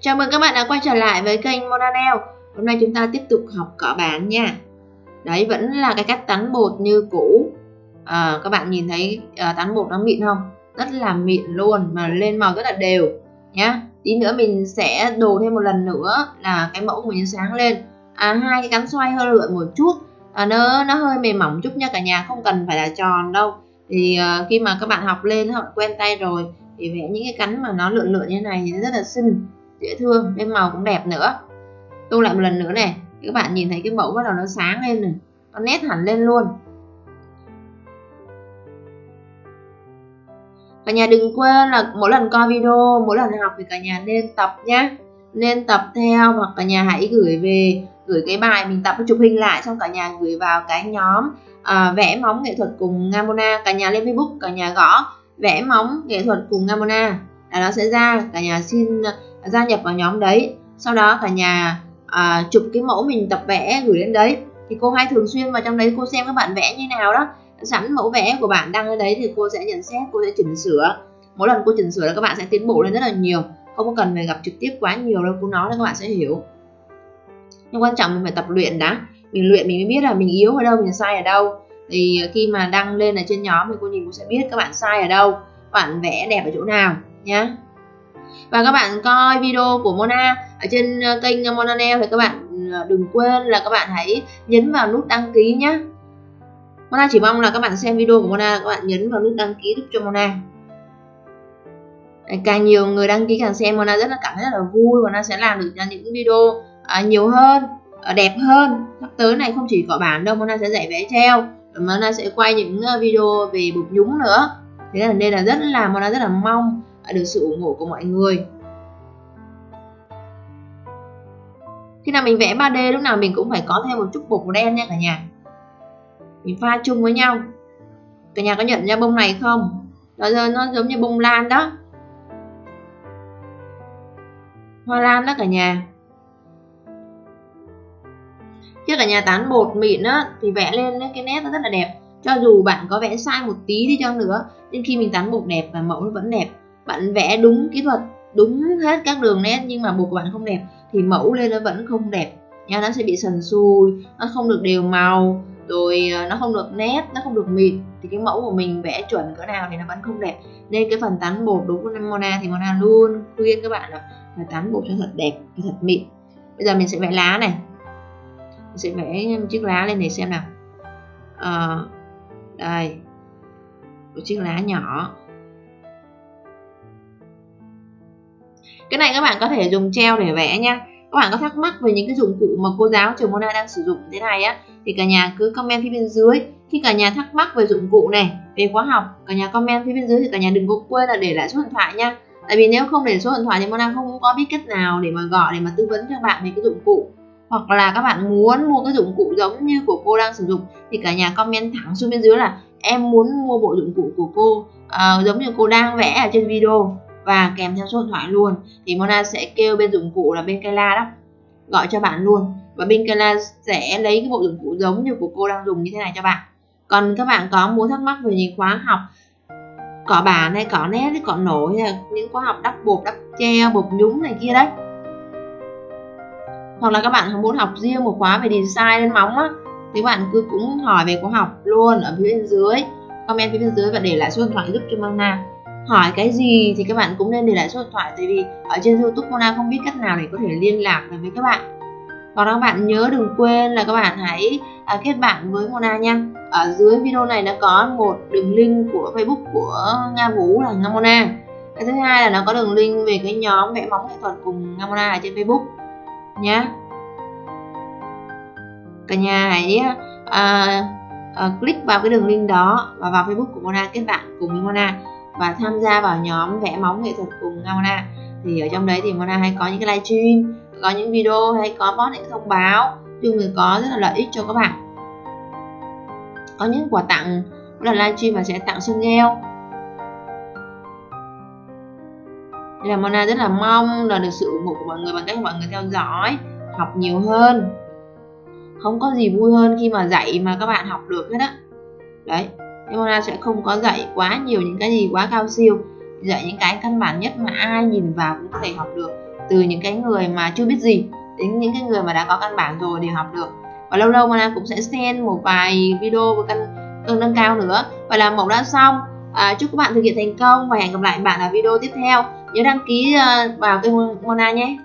Chào mừng các bạn đã quay trở lại với kênh Monanel Hôm nay chúng ta tiếp tục học cỏ bản nha. Đấy vẫn là cái cách tán bột như cũ. À, Các bạn nhìn thấy ờ, à, tán bột nó mịn không? Rất là mịn luôn mà lên màu rất là đều nhá. Tí nữa mình sẽ đồ thêm một lần nữa là cái mẫu của mình sáng lên. À, Hai cái cắn xoay hơi lượn một chút. À, nó, nó hơi mềm mỏng chút nha cả nhà không cần phải là tròn đâu. Thì uh, khi mà các bạn học lên họ quen tay rồi thì vẽ những cái cắn mà nó lượn lượn như này thì rất là xinh dễ thương nên màu cũng đẹp nữa. Tô lại một lần nữa này các bạn nhìn thấy cái mẫu bắt đầu nó sáng lên này nó nét hẳn lên luôn. Cả nhà đừng quên là mỗi lần coi video mỗi lần học thì cả nhà nên tập nhé nên tập theo hoặc cả nhà hãy gửi về gửi cái bài mình tập chụp hình lại xong cả nhà gửi vào cái nhóm à, vẽ móng nghệ thuật cùng Ngamona. Cả nhà lên Facebook cả nhà gõ vẽ móng nghệ thuật cùng Ngamona. Là nó sẽ ra cả nhà xin gia nhập vào nhóm đấy. Sau đó cả nhà à, chụp cái mẫu mình tập vẽ gửi lên đấy. Thì cô hay thường xuyên vào trong đấy cô xem các bạn vẽ như nào đó. Sẵn mẫu vẽ của bạn đăng lên đấy thì cô sẽ nhận xét cô sẽ chỉnh sửa. Mỗi lần cô chỉnh sửa là các bạn sẽ tiến bộ lên rất là nhiều. Không cần phải gặp trực tiếp quá nhiều đâu cô nói là các bạn sẽ hiểu. Nhưng quan trọng mình phải tập luyện đã. Mình luyện mình mới biết là mình yếu ở đâu mình sai ở đâu. Thì khi mà đăng lên ở trên nhóm thì cô nhìn cô sẽ biết các bạn sai ở đâu bạn vẽ đẹp ở chỗ nào nhá và các bạn coi video của Mona ở trên ờ, kênh ờ, Mona Nail thì các bạn ờ, đừng quên là các bạn hãy nhấn vào nút đăng ký nhé Mona chỉ mong là các bạn xem video của Mona, các bạn nhấn vào nút đăng ký giúp cho Mona. Càng nhiều người đăng ký càng xem, Mona rất là cảm thấy rất là vui và nó sẽ làm được những video nhiều hơn đẹp hơn. Sắp tới này không chỉ có bản đâu, Mona sẽ dạy vẽ treo Mona sẽ quay những video về bột nhúng nữa. Thế là nên là rất là, Mona rất là mong được sự ủng hộ của mọi người. Khi nào mình vẽ 3D lúc nào mình cũng phải có thêm một chút bột màu đen nha cả nhà. Mình pha chung với nhau. Cả nhà có nhận ra bông này không? Đó giờ nó giống như bông lan đó. Hoa lan đó cả nhà. Chứ cả nhà tán bột mịn á, thì vẽ lên cái nét nó rất là đẹp. Cho dù bạn có vẽ sai một tí đi chăng nữa, nhưng khi mình tán bột đẹp và mẫu nó vẫn đẹp bạn vẽ đúng kỹ thuật đúng hết các đường nét nhưng mà bột của bạn không đẹp thì mẫu lên nó vẫn không đẹp. Nha nó sẽ bị sần sùi nó không được đều màu rồi ờ, nó không được nét nó không được mịn. Thì cái mẫu của mình vẽ chuẩn cỡ nào thì nó vẫn không đẹp. Nên cái phần tán bột đúng với Mona thì Mona luôn khuyên các bạn là phải tán bột cho thật đẹp cho thật mịn. Bây giờ mình sẽ vẽ lá này. Mình sẽ vẽ chiếc lá lên để xem nào. À, đây. Một chiếc lá nhỏ. Cái này các bạn có thể dùng treo để vẽ nha. Các bạn có thắc mắc về những cái dụng cụ mà cô giáo trường Mona đang sử dụng thế này á thì cả nhà cứ comment phía bên dưới. Khi cả nhà thắc mắc về dụng cụ này về khóa học cả nhà comment phía bên dưới thì cả nhà đừng có quên là để lại số điện thoại nha. Tại vì nếu không để số điện thoại thì Mona không có biết cách nào để mà gọi để mà tư vấn cho bạn về cái dụng cụ. Hoặc là các bạn muốn mua cái dụng cụ giống như của cô đang sử dụng thì cả nhà comment thẳng xuống bên dưới là em muốn mua bộ dụng cụ của cô uh, giống như cô đang vẽ ở trên video và kèm theo số điện thoại luôn. Thì Mona sẽ kêu bên dụng cụ là bên Kayla đó. Gọi cho bạn luôn. Và bên Kayla sẽ lấy cái bộ dụng cụ giống như của cô đang dùng như thế này cho bạn. Còn các bạn có muốn thắc mắc về những khóa học cỏ bản hay cỏ nét hay cỏ nổi hay là những khóa học đắp bột, đắp treo bột nhúng này kia đấy? Hoặc là các bạn muốn học riêng một khóa về design lên móng á, thì bạn cứ cũng hỏi về khóa học luôn ở phía bên dưới, comment phía bên dưới và để lại số điện thoại giúp cho Mona hỏi cái gì thì các bạn cũng nên để lại số điện thoại. Tại vì ở trên youtube Mona không biết cách nào để có thể liên lạc được với các bạn. Còn các bạn nhớ đừng quên là các bạn hãy à, kết bạn với Mona nha. Ở dưới video này nó có một đường link của Facebook của Nga Vũ là Nga Mona. Cái thứ hai là nó có đường link về cái nhóm vẽ móng nghệ thuật cùng Nga Mona ở trên Facebook nhé cả nhà hãy à, à, click vào cái đường link đó và vào Facebook của Mona kết bạn cùng với Mona và tham gia vào nhóm vẽ móng nghệ thuật cùng Mona thì ở trong đấy thì Mona hay có những cái livestream có những video hay có post những thông báo chung người có rất là lợi ích cho các bạn. Có những quà tặng là livestream và sẽ tặng xương gel Nên là Mona rất là mong là được sự ủng hộ của mọi người bằng cách mọi người theo dõi, học nhiều hơn. Không có gì vui hơn khi mà dạy mà các bạn học được hết á. Đấy nhưng sẽ không có dạy quá nhiều những cái gì quá cao siêu. Dạy những cái căn bản nhất mà ai nhìn vào cũng có thể học được. Từ những cái người mà chưa biết gì đến những cái người mà đã có căn bản rồi để học được. Và lâu lâu Mona cũng sẽ xem một vài video về cân cân nâng cao nữa. Và là mẫu đã xong. À, chúc các bạn thực hiện thành công và hẹn gặp lại bạn ở video tiếp theo. Nhớ đăng ký ờ, vào kênh Mona nhé.